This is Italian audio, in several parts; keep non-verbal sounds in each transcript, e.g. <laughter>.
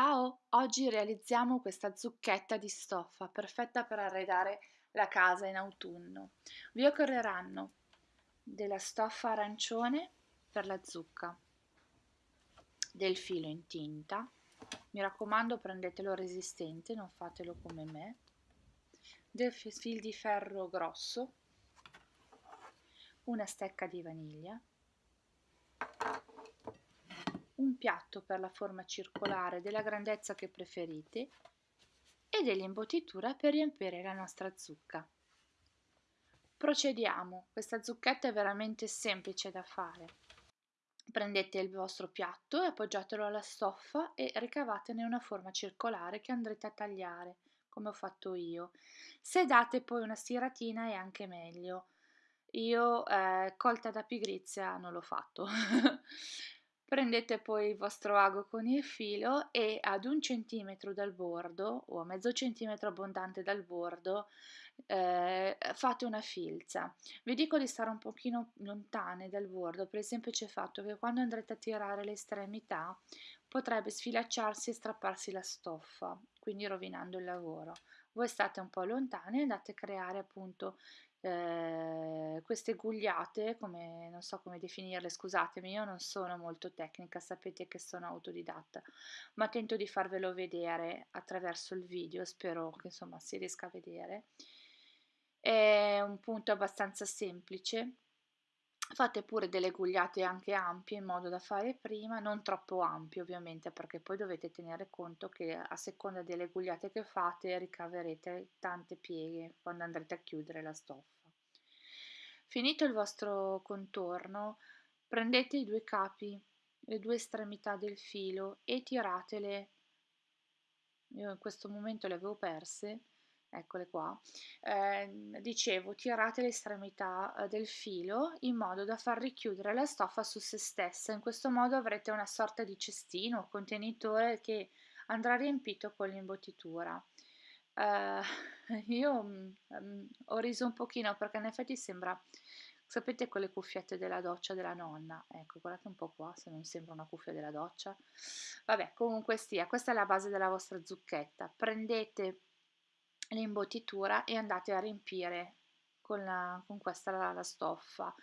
Ciao! Oggi realizziamo questa zucchetta di stoffa perfetta per arredare la casa in autunno. Vi occorreranno della stoffa arancione per la zucca, del filo in tinta, mi raccomando prendetelo resistente, non fatelo come me, del fil di ferro grosso, una stecca di vaniglia, un piatto per la forma circolare della grandezza che preferite e dell'imbottitura per riempire la nostra zucca. Procediamo, questa zucchetta è veramente semplice da fare. Prendete il vostro piatto e appoggiatelo alla stoffa e ricavatene una forma circolare che andrete a tagliare, come ho fatto io. Se date poi una stiratina è anche meglio. Io, eh, colta da pigrizia, non l'ho fatto. <laughs> Prendete poi il vostro ago con il filo e ad un centimetro dal bordo o a mezzo centimetro abbondante dal bordo eh, fate una filza. Vi dico di stare un pochino lontane dal bordo per il semplice fatto che quando andrete a tirare l'estremità potrebbe sfilacciarsi e strapparsi la stoffa, quindi rovinando il lavoro. Voi state un po' lontane e andate a creare appunto eh, queste gugliate, come non so come definirle, scusatemi, io non sono molto tecnica, sapete che sono autodidatta, ma tento di farvelo vedere attraverso il video, spero che insomma si riesca a vedere. È un punto abbastanza semplice. Fate pure delle gugliate anche ampie in modo da fare prima, non troppo ampie ovviamente perché poi dovete tenere conto che a seconda delle gugliate che fate ricaverete tante pieghe quando andrete a chiudere la stoffa. Finito il vostro contorno prendete i due capi, le due estremità del filo e tiratele, io in questo momento le avevo perse, eccole qua, eh, dicevo tirate l'estremità eh, del filo in modo da far richiudere la stoffa su se stessa, in questo modo avrete una sorta di cestino o contenitore che andrà riempito con l'imbottitura. Uh, <laughs> io um, ho riso un pochino perché in effetti sembra, sapete quelle cuffiette della doccia della nonna? Ecco, guardate un po' qua se non sembra una cuffia della doccia. Vabbè, comunque sia, questa è la base della vostra zucchetta. Prendete l'imbottitura e andate a riempire con, la, con questa la, la stoffa.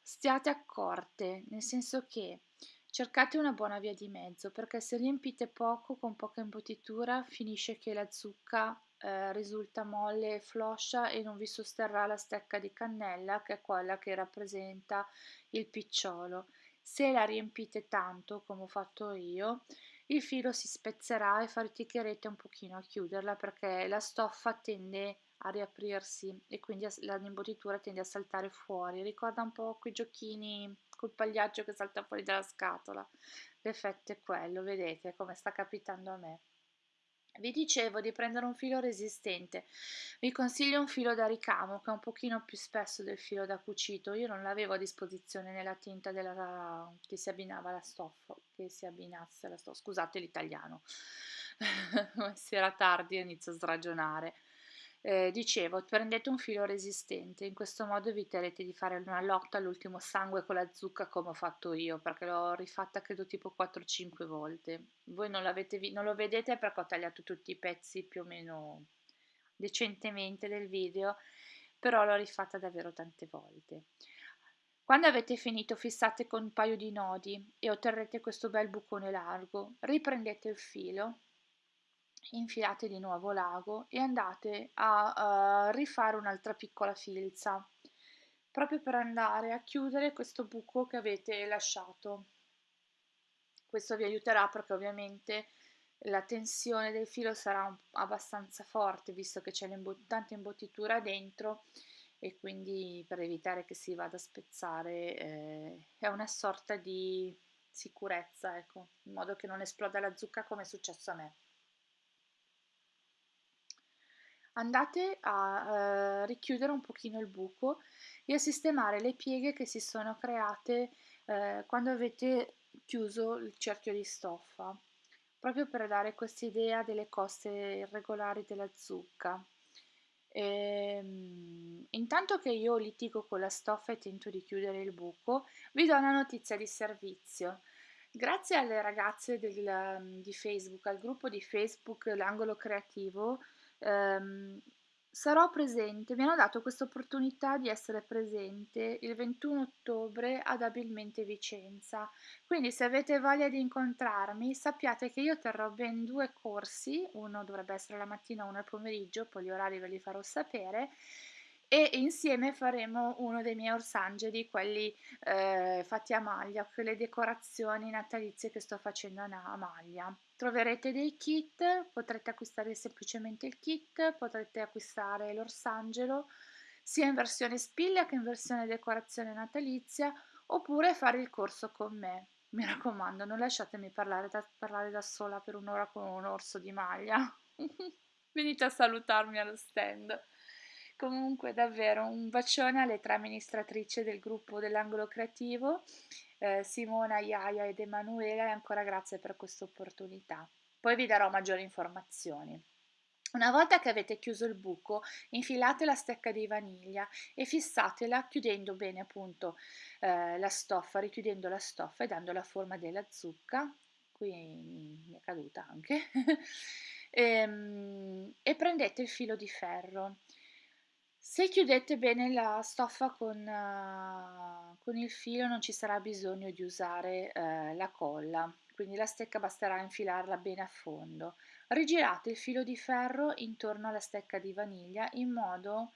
Stiate accorte, nel senso che cercate una buona via di mezzo perché se riempite poco con poca imbottitura finisce che la zucca eh, risulta molle e floscia e non vi sosterrà la stecca di cannella che è quella che rappresenta il picciolo. Se la riempite tanto come ho fatto io il filo si spezzerà e faticherete un pochino a chiuderla perché la stoffa tende a riaprirsi e quindi l'imbottitura tende a saltare fuori. Ricorda un po' quei giochini col pagliaccio che salta fuori dalla scatola. L'effetto è quello, vedete come sta capitando a me. Vi dicevo di prendere un filo resistente, vi consiglio un filo da ricamo che è un pochino più spesso del filo da cucito, io non l'avevo a disposizione nella tinta della, che si abbinava alla stoffa, che si abbinasse alla stoffa, scusate l'italiano, <laughs> si era tardi e inizio a sragionare. Eh, dicevo, prendete un filo resistente, in questo modo eviterete di fare una lotta all'ultimo sangue con la zucca come ho fatto io, perché l'ho rifatta credo tipo 4-5 volte. Voi non, non lo vedete perché ho tagliato tutti i pezzi più o meno decentemente del video, però l'ho rifatta davvero tante volte. Quando avete finito fissate con un paio di nodi e otterrete questo bel bucone largo, riprendete il filo infilate di nuovo l'ago e andate a uh, rifare un'altra piccola filza proprio per andare a chiudere questo buco che avete lasciato. Questo vi aiuterà perché ovviamente la tensione del filo sarà abbastanza forte visto che c'è tanta imbottitura dentro e quindi per evitare che si vada a spezzare eh, è una sorta di sicurezza ecco in modo che non esploda la zucca come è successo a me andate a eh, richiudere un pochino il buco e a sistemare le pieghe che si sono create eh, quando avete chiuso il cerchio di stoffa proprio per dare questa idea delle coste irregolari della zucca. E, ehm, intanto che io litigo con la stoffa e tento di chiudere il buco vi do una notizia di servizio. Grazie alle ragazze del, di Facebook, al gruppo di Facebook L'Angolo Creativo, ehm, sarò presente mi hanno dato questa opportunità di essere presente il 21 ottobre ad Abilmente Vicenza. Quindi se avete voglia di incontrarmi, sappiate che io terrò ben due corsi, uno dovrebbe essere la mattina, uno al pomeriggio, poi gli orari ve li farò sapere e insieme faremo uno dei miei orsangeli, quelli eh, fatti a maglia, quelle decorazioni natalizie che sto facendo a maglia. Troverete dei kit, potrete acquistare semplicemente il kit, potrete acquistare l'orsangelo sia in versione spiglia che in versione decorazione natalizia oppure fare il corso con me. Mi raccomando, non lasciatemi parlare da, parlare da sola per un'ora con un orso di maglia. <laughs> Venite a salutarmi allo stand. Comunque davvero un bacione alle tre amministratrici del gruppo dell'angolo creativo, eh, Simona, Iaia ed Emanuela e ancora grazie per questa opportunità. Poi vi darò maggiori informazioni. Una volta che avete chiuso il buco, infilate la stecca di vaniglia e fissatela chiudendo bene appunto eh, la stoffa, richiudendo la stoffa e dando la forma della zucca. Qui mi è caduta anche. e, <laughs> ehm, e prendete il filo di ferro se chiudete bene la stoffa con, uh, con il filo non ci sarà bisogno di usare uh, la colla, quindi la stecca basterà infilarla bene a fondo. Rigirate il filo di ferro intorno alla stecca di vaniglia in modo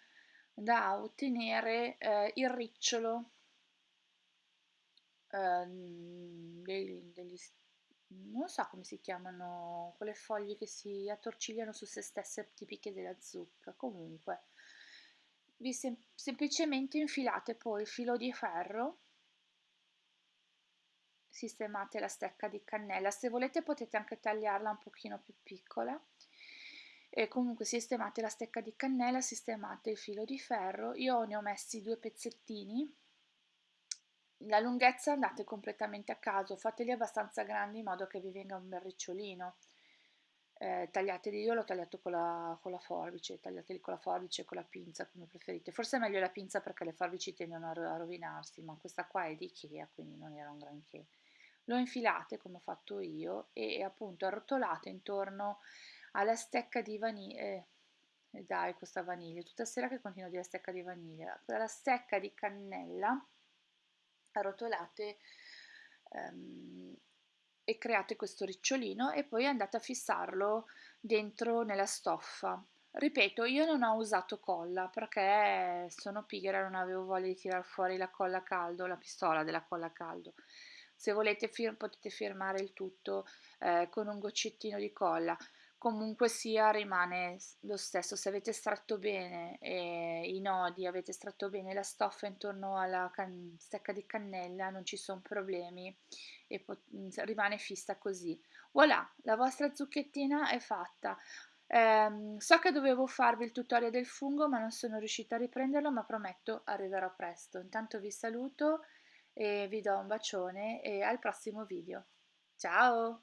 da ottenere uh, il ricciolo ehm, degli, degli, non so come si chiamano, quelle foglie che si attorcigliano su se stesse tipiche della zucca, comunque vi sem semplicemente infilate poi il filo di ferro. Sistemate la stecca di cannella. Se volete potete anche tagliarla un pochino più piccola. E comunque sistemate la stecca di cannella sistemate il filo di ferro. Io ne ho messi due pezzettini. La lunghezza andate completamente a caso fateli abbastanza grandi in modo che vi venga un bel ricciolino eh, tagliateli, io l'ho tagliato con la, con la forbice, tagliateli con la forbice e con la pinza come preferite, forse è meglio la pinza perché le forbici tendono a, rovinarsi, ma questa qua è di Ikea quindi non era un granché. Lo infilate come ho fatto io e appunto arrotolate intorno alla stecca di vaniglia, eh, dai questa vaniglia, tutta sera che continuo a dire stecca di vaniglia, la stecca di cannella arrotolate um, e create questo ricciolino e poi andate a fissarlo dentro nella stoffa. Ripeto, io non ho usato colla perché sono pigra, non avevo voglia di tirar fuori la colla a caldo, la pistola della colla a caldo. Se volete fir potete firmare il tutto eh, con un goccettino di colla comunque sia rimane lo stesso. Se avete stretto bene eh, i nodi avete stretto bene la stoffa intorno alla stecca di cannella non ci sono problemi e rimane fissa così. Voilà la vostra zucchettina è fatta. Eh, so che dovevo farvi il tutorial del fungo ma non sono riuscita a riprenderlo ma prometto arriverò presto. Intanto vi saluto e vi do un bacione e al prossimo video. Ciao